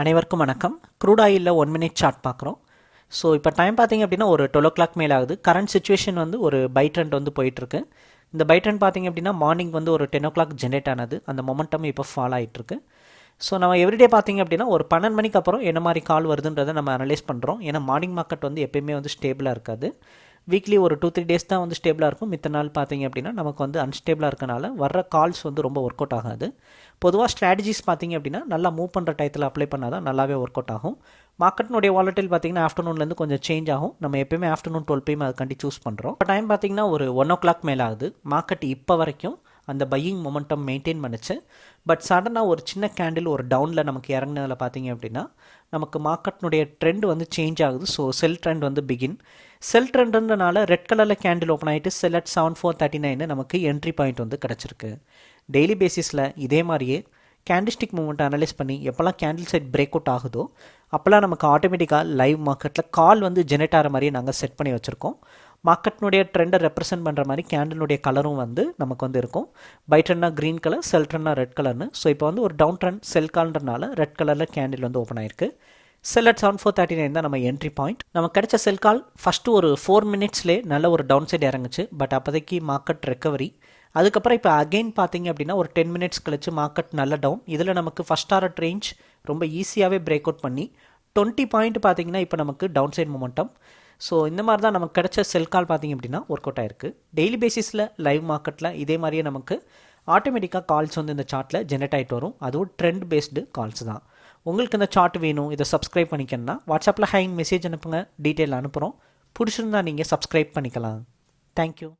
அனைவருக்கும் வணக்கம். க்ரூட் ஆயிலில் ஒன் மினிட் சார்ட் பார்க்குறோம். ஸோ இப்போ டைம் பார்த்தீங்க அப்படின்னா ஒரு டுவெல் ஓ கிளாக் மேலே ஆகுது. கரண்ட் சுச்சுவேஷன் வந்து ஒரு பை ட்ரெண்ட் வந்து போயிட்டுருக்கு. இந்த பை ட்ரெண்ட் பார்த்தீங்க அப்படின்னா மார்னிங் வந்து ஒரு டென் ஓ கிளாக் ஜென்ரேட் ஆனது. அந்த மொமெண்டம் இப்போ ஃபாலோ ஆகிட்டுருக்கு ஸோ நம்ம எவ்ரிடே பார்த்தீங்க அப்படின்னா ஒரு பன்னெண்டு மணிக்கு அப்புறம் என்ன மாதிரி கால் வருதுன்றதை நம்ம அனலைஸ் பண்ணுறோம் ஏன்னா மார்னிங் மார்க்கெட் வந்து எப்பயுமே வந்து ஸ்டேபிளாக இருக்காது. வீக்லி ஒரு டூ த்ரீ டேஸ் தான் வந்து ஸ்டேபிளாக இருக்கும். மித்த நாள் பார்த்தீங்க அப்படின்னா நமக்கு வந்து அன்ஸ்டேபிளாக இருக்கனால வர்ற கால்ஸ் வந்து ரொம்ப ஒர்க் அவுட் ஆகாது. பொதுவாக ஸ்ட்ராட்டஜிஸ் பார்த்தீங்க அப்படின்னா நல்லா மூவ் பண்ணுற டயத்தில் அப்ளை பண்ணால் தான் நல்லாவே ஒர்க் அவுட் ஆகும் மார்க்கெட்னுடைய வாலட்டில் பார்த்தீங்கன்னா ஆஃப்டர்நூன்லேருந்து கொஞ்சம் சேஞ்ச் ஆகும். நம்ம எப்பயுமே ஆஃப்டர்நூன் டுவெல் பிஎம் அதுக்காண்டி சூஸ் பண்ணுறோம் இப்போ டைம் பார்த்தீங்கன்னா ஒரு ஒன் ஓ கிளாக் மேலே ஆகுது மார்க்கெட் இப்போ வரைக்கும் அந்த பையிங் மொமெண்டம் மெயின்டைன் பண்ணுச்சு. பட் சடனாக ஒரு சின்ன கேண்டில் ஒரு டவுனில் நமக்கு இறங்கினதில் பார்த்தீங்க அப்படின்னா நமக்கு மார்க்கெட்னுடைய ட்ரெண்ட் வந்து சேஞ்ச் ஆகுது. ஸோ செல் ட்ரெண்ட் வந்து பிகின் செல் ட்ரெண்டுன்றனால ரெட் கலரில் கேண்டில் ஓப்பன் ஆகிட்டு sell at seven four thirty nine நமக்கு என்ட்ரி பாயிண்ட் வந்து கிடச்சிருக்கு. டெய்லி பேசிஸில் இதே மாதிரியே கேண்டிஸ்டிக் மூமெண்ட் அனலைஸ் பண்ணி எப்போல்லாம் கேண்டில் செட் பிரேக் அவுட் ஆகுதோ அப்போல்லாம் நமக்கு ஆட்டோமேட்டிக்காக லைவ் மார்க்கெட்டில் கால் வந்து ஜெனரேட் ஆகிற மாதிரியே நாங்கள் செட் பண்ணி வச்சுருக்கோம். மார்க்கெட்னுடைய ட்ரெண்டை ரெப்ரசென்ட் பண்ணுற மாதிரி கேண்டலுடைய கலரும் வந்து நமக்கு வந்து இருக்கும். பை ட்ரெண்ட்னா க்ரீன் கலர் செல் ட்ரெண்ட்னா ரெட் கலர்னு ஸோ இப்போ வந்து ஒரு டவுன் ட்ரெண்ட் செல் கால்ன்றனால ரெட் கலரில் கேண்டில் வந்து ஓப்பன் ஆயிருக்கு. Sell at seven four thirty nine தான் நம்ம என்ட்ரி பாயிண்ட் நம்ம கிடைச்ச செல் கால் ஃபஸ்ட்டு ஒரு ஃபோர் மினிட்ஸ்லே நல்ல ஒரு டவுன் சைடு இறங்குச்சு. பட் அப்போதைக்கு மார்க்கெட் ரெக்கவரி அதுக்கப்புறம் இப்போ அகெயின் பார்த்தீங்க அப்படின்னா ஒரு டென் மினிட்ஸ் கழிச்சு மார்க்கெட் நல்ல டவுன் இதில் நமக்கு ஃபஸ்ட் ஆர்ட் ரேஞ்ச் ரொம்ப ஈஸியாகவே பிரேக் அவுட் பண்ணி டுவெண்ட்டி பாயிண்ட் பார்த்தீங்கன்னா இப்போ நமக்கு டவுன் சைட் மொமெண்டம் ஸோ இந்த மாதிரி தான் நமக்கு கிடைச்ச செல் கால் பார்த்தீங்க அப்படின்னா ஒர்க் அவுட் ஆயிருக்கு. டெய்லி பேசிஸில் லைவ் மார்க்கெட்டில் இதே மாதிரியே நமக்கு ஆட்டோமேட்டிக்காக கால்ஸ் வந்து இந்த சார்ட்டில் ஜெனரேட் ஆகிட்டு வரும். அதுவும் ட்ரெண்ட் பேஸ்டு கால்ஸ் தான். உங்களுக்கு இந்த சார்ட் வேணும் இதை சப்ஸ்கிரைப் பண்ணிக்கணும்னா வாட்ஸ்அப்பில் ஹைன் மெசேஜ் அனுப்புங்க டீட்டெயில் அனுப்புகிறோம் பிடிச்சிருந்தா நீங்கள் சப்ஸ்கிரைப் பண்ணிக்கலாம். தேங்க்யூ